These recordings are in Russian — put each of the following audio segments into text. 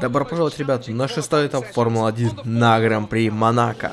Добро пожаловать, ребята, на шестой этап Формулы-1 на Гран-при Монако.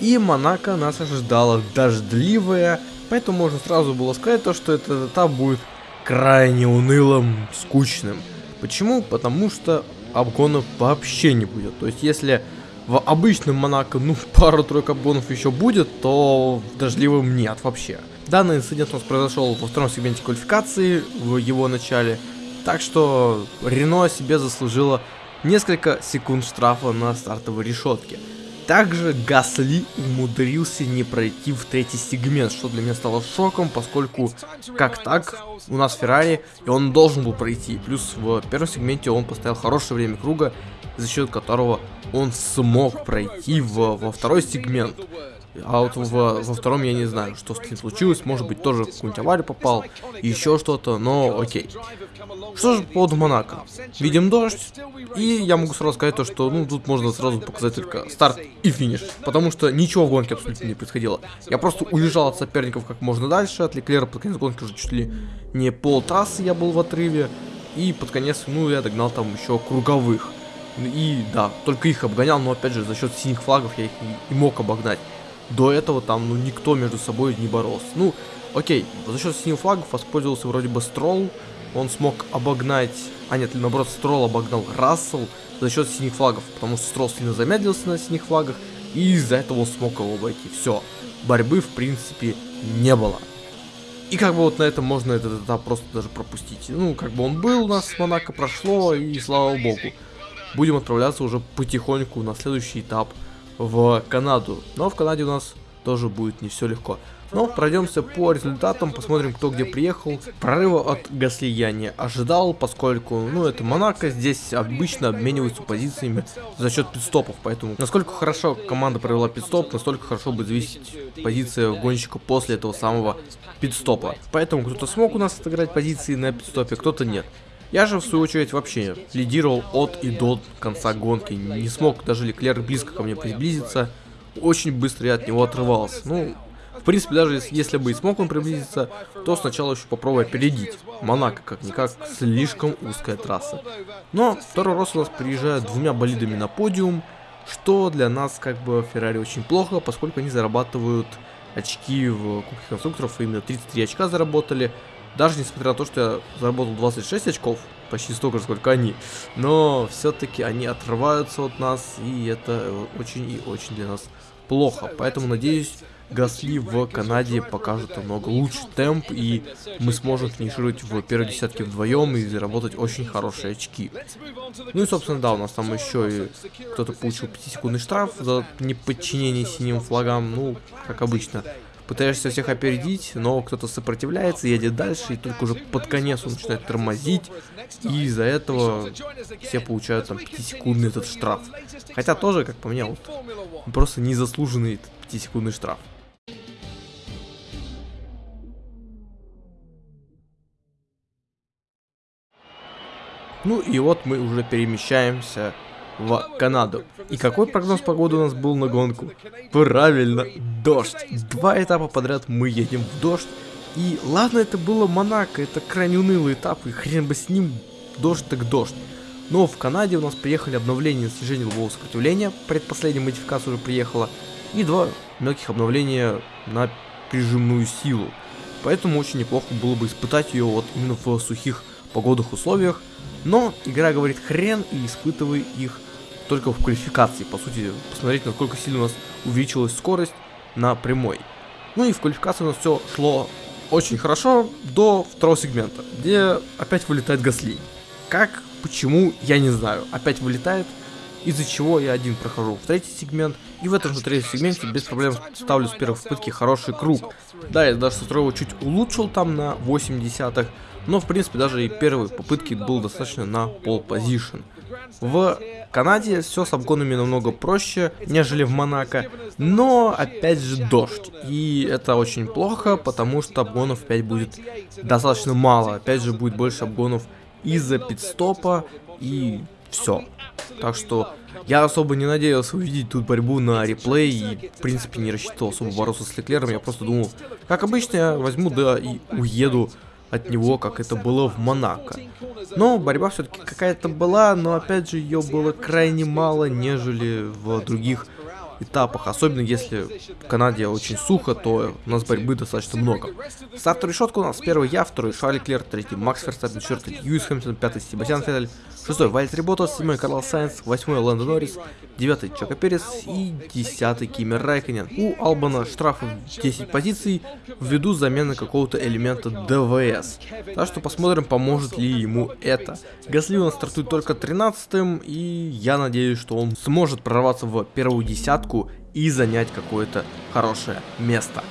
И Монако нас ожидала дождливая, поэтому можно сразу было сказать то, что этот этап будет крайне унылым, скучным. Почему? Потому что обгонов вообще не будет. То есть, если в обычном Монако, ну, пару-тройку обгонов еще будет, то в дождливом нет вообще. Данный инцидент у нас произошел во втором сегменте квалификации, в его начале. Так что Рено себе заслужило несколько секунд штрафа на стартовой решетке. Также Гасли умудрился не пройти в третий сегмент, что для меня стало шоком, поскольку как так, у нас Феррари, и он должен был пройти. Плюс в первом сегменте он поставил хорошее время круга, за счет которого он смог пройти в, во второй сегмент. А вот во, во втором я не знаю, что с ним случилось. Может быть, тоже какую-нибудь аварию попал. Еще что-то, но окей. Что же по поводу Монако? Видим дождь. И я могу сразу сказать то, что ну тут можно сразу показать только старт и финиш. Потому что ничего в гонке абсолютно не происходило. Я просто уезжал от соперников как можно дальше. От Леклера под конец гонки уже чуть ли не пол трассы я был в отрыве. И под конец, ну, я догнал там еще круговых. И да, только их обгонял, но опять же за счет синих флагов я их и мог обогнать до этого там, ну, никто между собой не боролся. Ну, окей, за счет синих флагов воспользовался вроде бы Стролл, он смог обогнать, а нет, наоборот, Стролл обогнал Рассел за счет синих флагов, потому что Стролл сильно замедлился на синих флагах, и из-за этого он смог его обойти. Все, борьбы, в принципе, не было. И как бы вот на этом можно этот этап просто даже пропустить. Ну, как бы он был у нас, с Монако прошло, и слава богу. Будем отправляться уже потихоньку на следующий этап в Канаду. Но в Канаде у нас тоже будет не все легко. Но пройдемся по результатам, посмотрим, кто где приехал. Прорыва от Гасли я не ожидал, поскольку, ну, это Монако, здесь обычно обмениваются позициями за счет пидстопов, поэтому насколько хорошо команда провела пидстоп, настолько хорошо будет зависеть позиция гонщика после этого самого пидстопа. Поэтому кто-то смог у нас отыграть позиции на пидстопе, кто-то нет. Я же, в свою очередь, вообще лидировал от и до конца гонки. Не смог даже Леклер близко ко мне приблизиться. Очень быстро я от него отрывался. Ну, в принципе, даже если бы и смог он приблизиться, то сначала еще попробую опередить. Монако, как-никак, слишком узкая трасса. Но второй раз у нас приезжает двумя болидами на подиум, что для нас, как бы, Феррари очень плохо, поскольку они зарабатывают очки в Кубке конструкторов, именно 33 очка заработали, даже несмотря на то, что я заработал 26 очков, почти столько же, сколько они. Но все-таки они отрываются от нас, и это очень и очень для нас плохо. Поэтому, надеюсь, Гасли в Канаде покажут намного лучший темп, и мы сможем финишировать в первой десятке вдвоем и заработать очень хорошие очки. Ну и, собственно, да, у нас там еще и кто-то получил 5-секундный штраф за неподчинение синим флагам, ну, как обычно пытаешься всех опередить, но кто-то сопротивляется, едет дальше, и только уже под конец он начинает тормозить, и из-за этого все получают там 5-секундный этот штраф. Хотя тоже, как по мне, вот, просто незаслуженный 5-секундный штраф. Ну и вот мы уже перемещаемся в Канаду. И какой прогноз погоды у нас был на гонку? Правильно, дождь. Два этапа подряд мы едем в дождь. И ладно, это было Монако, это крайне унылый этап, и хрен бы с ним, дождь так дождь. Но в Канаде у нас приехали обновления снижения лобового сопротивления, предпоследняя модификация уже приехала, и два мелких обновления на прижимную силу. Поэтому очень неплохо было бы испытать ее вот именно в сухих погодных условиях. Но игра говорит хрен и испытывай их только в квалификации. По сути, посмотреть, насколько сильно у нас увеличилась скорость на прямой. Ну и в квалификации у нас все шло очень хорошо до второго сегмента, где опять вылетает Гасли. Как, почему, я не знаю. Опять вылетает, из-за чего я один прохожу в третий сегмент, и в этом же третьем сегменте без проблем ставлю с первой попытки хороший круг. Да, я даже со чуть улучшил там на 8 десятых, но в принципе даже и первой попытки был достаточно на пол позишн. В Канаде все с обгонами намного проще, нежели в Монако, но опять же дождь. И это очень плохо, потому что обгонов опять будет достаточно мало. Опять же будет больше обгонов из-за пидстопа и все. Так что я особо не надеялся увидеть тут борьбу на реплей и, в принципе, не рассчитывал особо бороться с Леклером. Я просто думал, как обычно, я возьму, да, и уеду от него, как это было в Монако. Но борьба все-таки какая-то была, но опять же ее было крайне мало, нежели в других этапах, особенно если в Канаде очень сухо, то у нас борьбы достаточно много. Стартовая решетка у нас первый я, второй Шарль Леклер, третий Макс Ферстаппен, четвертый Льюис Хэмилтон, пятый Себастьян Феттель, шестой Валттери Боттас, седьмой Карл Сайнс, восьмой Ландо Норрис, девятый Чеко Перес и десятый Кими Райкконен. У Албона штрафы 10 позиций ввиду замены какого-то элемента ДВС. Так что посмотрим, поможет ли ему это. Гасли у нас стартует только 13 и я надеюсь, что он сможет прорваться в первую десятку и занять какое-то хорошее место.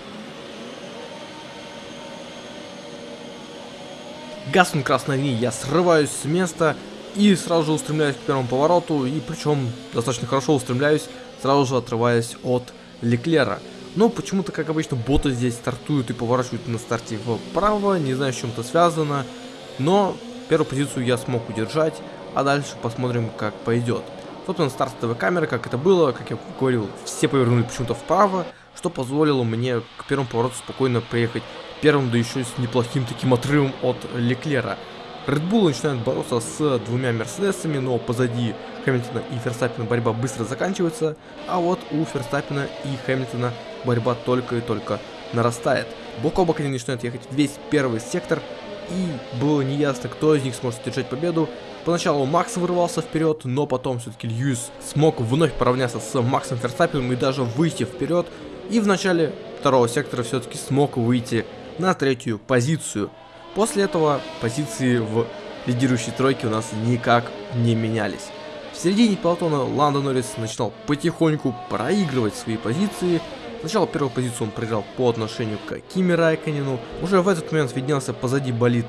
Гаснут красные огни, я срываюсь с места и сразу же устремляюсь к первому повороту, и причем достаточно хорошо устремляюсь, сразу же отрываясь от Леклера. Но почему-то, как обычно, боты здесь стартуют и поворачивают на старте вправо, не знаю, с чем это связано, но первую позицию я смог удержать, а дальше посмотрим, как пойдет. Собственно, стартовая камера, как это было, как я говорил, все повернули почему-то вправо, что позволило мне к первому повороту спокойно приехать первым, да еще с неплохим таким отрывом от Леклера. Red Bull начинает бороться с двумя Мерседесами, но позади Хэмилтона и Ферстаппина борьба быстро заканчивается, а вот у Ферстаппина и Хэмилтона борьба только и только нарастает. Бок о бок они начинают ехать весь первый сектор, и было неясно, кто из них сможет держать победу. Поначалу Макс вырвался вперед, но потом все-таки Льюис смог вновь поравняться с Максом Ферстаппином и даже выйти вперед. И в начале второго сектора все-таки смог выйти на третью позицию. После этого позиции в лидирующей тройке у нас никак не менялись. В середине пелотона Ландо Норрис начинал потихоньку проигрывать свои позиции. Сначала первую позицию он проиграл по отношению к Кими Райконину. Уже в этот момент виднелся позади болит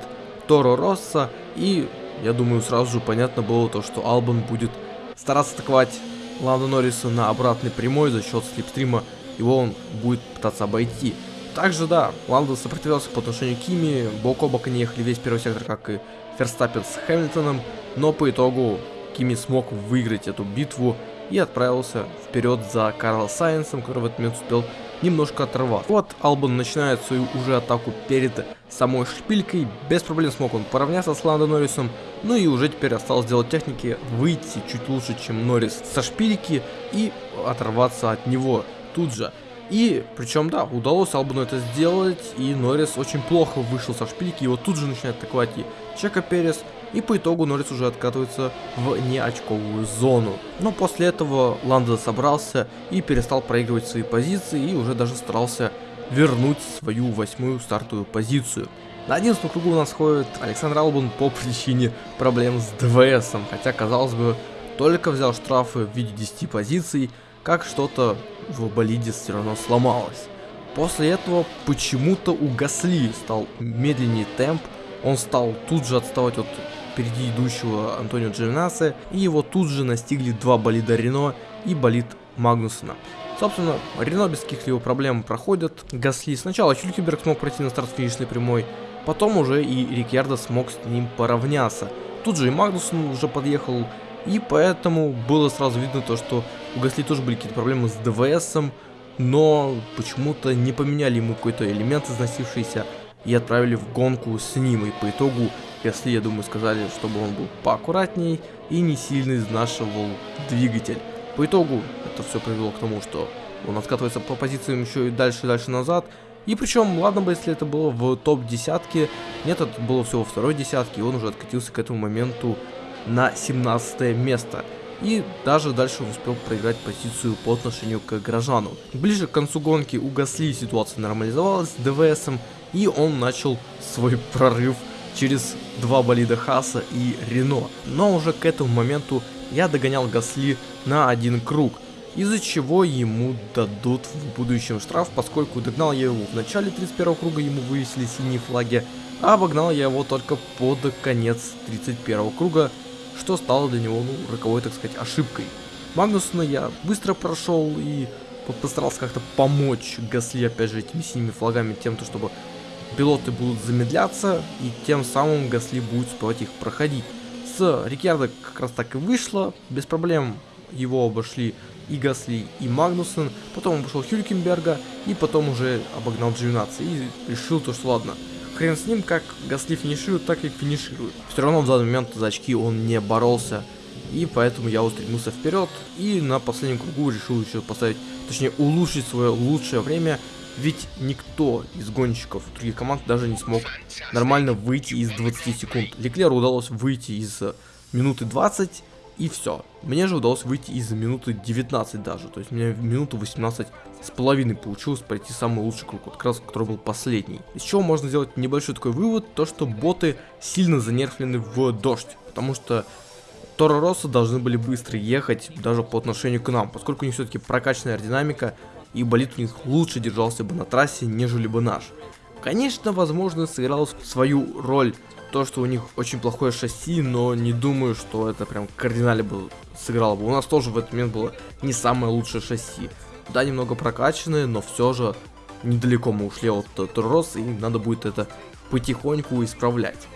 Торо Росса. И я думаю сразу же понятно было то, что Албан будет стараться атаковать Ландо Норриса на обратной прямой за счет слепстрима. Его он будет пытаться обойти. Также, да, Ландо сопротивлялся по отношению к Кими, бок о бок они ехали весь первый сектор, как и Ферстаппин с Хэмилтоном, но по итогу Кими смог выиграть эту битву и отправился вперед за Карл Сайенсом, который в этот момент успел немножко оторваться. Вот Албан начинает свою уже атаку перед самой шпилькой, без проблем смог он поравняться с Ландо Норрисом, ну и уже теперь осталось делать техники, выйти чуть лучше, чем Норрис со шпильки и оторваться от него тут же. И, причем, да, удалось Албану это сделать, и Норрис очень плохо вышел со шпильки, его тут же начинает атаковать и Чека Перес, и по итогу Норрис уже откатывается в неочковую зону. Но после этого Ландо собрался и перестал проигрывать свои позиции, и уже даже старался вернуть свою восьмую стартовую позицию. На 11 кругу у нас ходит Александр Албан по причине проблем с ДВСом, хотя, казалось бы, только взял штрафы в виде 10 позиций, как что-то в болиде все равно сломалось. После этого почему-то у Гасли стал медленнее темп, он стал тут же отставать от впереди идущего Антонио Джовинаса, и его тут же настигли два болида Рено и болид Магнусона. Собственно, Рено без каких-либо проблем проходит. Гасли сначала Хюлькеберг смог пройти на старт финишной прямой, потом уже и Рикьярдо смог с ним поравняться. Тут же и Магнусон уже подъехал и поэтому было сразу видно то, что у Гасли тоже были какие-то проблемы с ДВСом, но почему-то не поменяли ему какой-то элемент износившийся и отправили в гонку с ним. И по итогу Гасли, я думаю, сказали, чтобы он был поаккуратней и не сильно изнашивал двигатель. По итогу это все привело к тому, что он откатывается по позициям еще и дальше и дальше назад. И причем, ладно бы, если это было в топ десятке, нет, это было всего второй десятки, и он уже откатился к этому моменту на 17 место. И даже дальше успел проиграть позицию по отношению к Грожану. Ближе к концу гонки у Гасли ситуация нормализовалась с ДВСом, и он начал свой прорыв через два болида Хаса и Рено. Но уже к этому моменту я догонял Гасли на один круг, из-за чего ему дадут в будущем штраф, поскольку догнал я его в начале 31 круга, ему вывесили синие флаги, а обогнал я его только под конец 31 круга, что стало для него, ну, роковой, так сказать, ошибкой. Магнусона я быстро прошел и постарался как-то помочь Гасли, опять же, этими синими флагами, тем, то, чтобы пилоты будут замедляться, и тем самым Гасли будет успевать их проходить. С Рикьярдо как раз так и вышло, без проблем его обошли и Гасли, и Магнусон, потом обошел Хюлькенберга, и потом уже обогнал Дживинаци, и решил то, что ладно, хрен с ним, как Гасли финиширует, так и финиширует. Все равно в данный момент за очки он не боролся, и поэтому я устремился вперед, и на последнем кругу решил еще поставить, точнее улучшить свое лучшее время, ведь никто из гонщиков других команд даже не смог нормально выйти из 20 секунд. Леклеру удалось выйти из минуты 20, и все. Мне же удалось выйти из минуты 19 даже, то есть у меня минуту 18 с половиной получилось пройти самый лучший круг, вот как раз, который был последний. Из чего можно сделать небольшой такой вывод, то что боты сильно занерфлены в дождь, потому что Торо Росса должны были быстро ехать даже по отношению к нам, поскольку у них все-таки прокачанная аэродинамика, и болит у них лучше держался бы на трассе, нежели бы наш. Конечно, возможно, сыграл свою роль то, что у них очень плохое шасси, но не думаю, что это прям кардинально бы сыграло бы. У нас тоже в этот момент было не самое лучшее шасси. Да, немного прокачанные, но все же недалеко мы ушли от Туррос, и надо будет это потихоньку исправлять.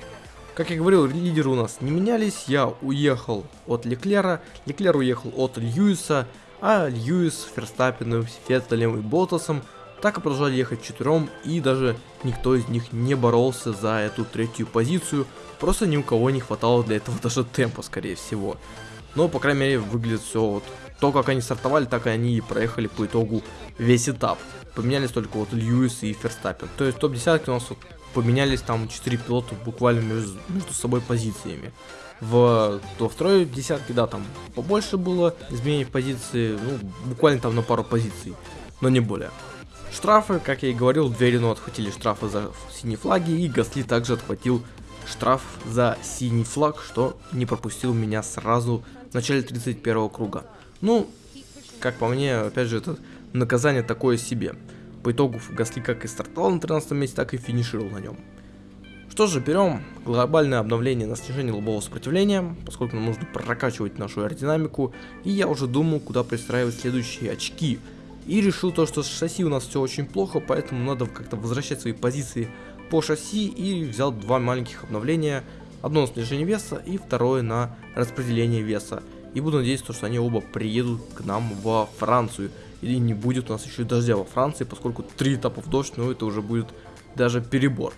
Как я говорил, лидеры у нас не менялись, я уехал от Леклера, Леклер уехал от Льюиса, а Льюис, Ферстаппеном, Феттелем и Ботасом так и продолжали ехать четвером, и даже никто из них не боролся за эту третью позицию, просто ни у кого не хватало для этого даже темпа, скорее всего. Но, по крайней мере, выглядит все вот то, как они стартовали, так и они и проехали по итогу весь этап. Поменялись только вот Льюис и Ферстаппен. То есть топ-десятки у нас вот поменялись там 4 пилота буквально между, между собой позициями. В, во второй десятке, да, там побольше было изменений позиции, ну, буквально там на пару позиций, но не более. Штрафы, как я и говорил, две Рено отхватили штрафы за синие флаги, и Гасли также отхватил штраф за синий флаг, что не пропустил меня сразу в начале 31 круга. Ну, как по мне, опять же, это наказание такое себе. По итогу Гасли как и стартовал на 13 месте, так и финишировал на нем. Что же, берем глобальное обновление на снижение лобового сопротивления, поскольку нам нужно прокачивать нашу аэродинамику, и я уже думал, куда пристраивать следующие очки. И решил то, что с шасси у нас все очень плохо, поэтому надо как-то возвращать свои позиции по шасси, и взял два маленьких обновления, одно на снижение веса и второе на распределение веса. И буду надеяться, что они оба приедут к нам во Францию или не будет у нас еще дождя во Франции, поскольку три этапа в дождь, ну это уже будет даже перебор.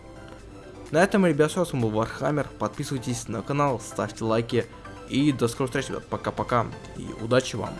На этом, ребят, все, с вами был Вархаммер, подписывайтесь на канал, ставьте лайки и до скорых встреч, ребят, пока-пока и удачи вам.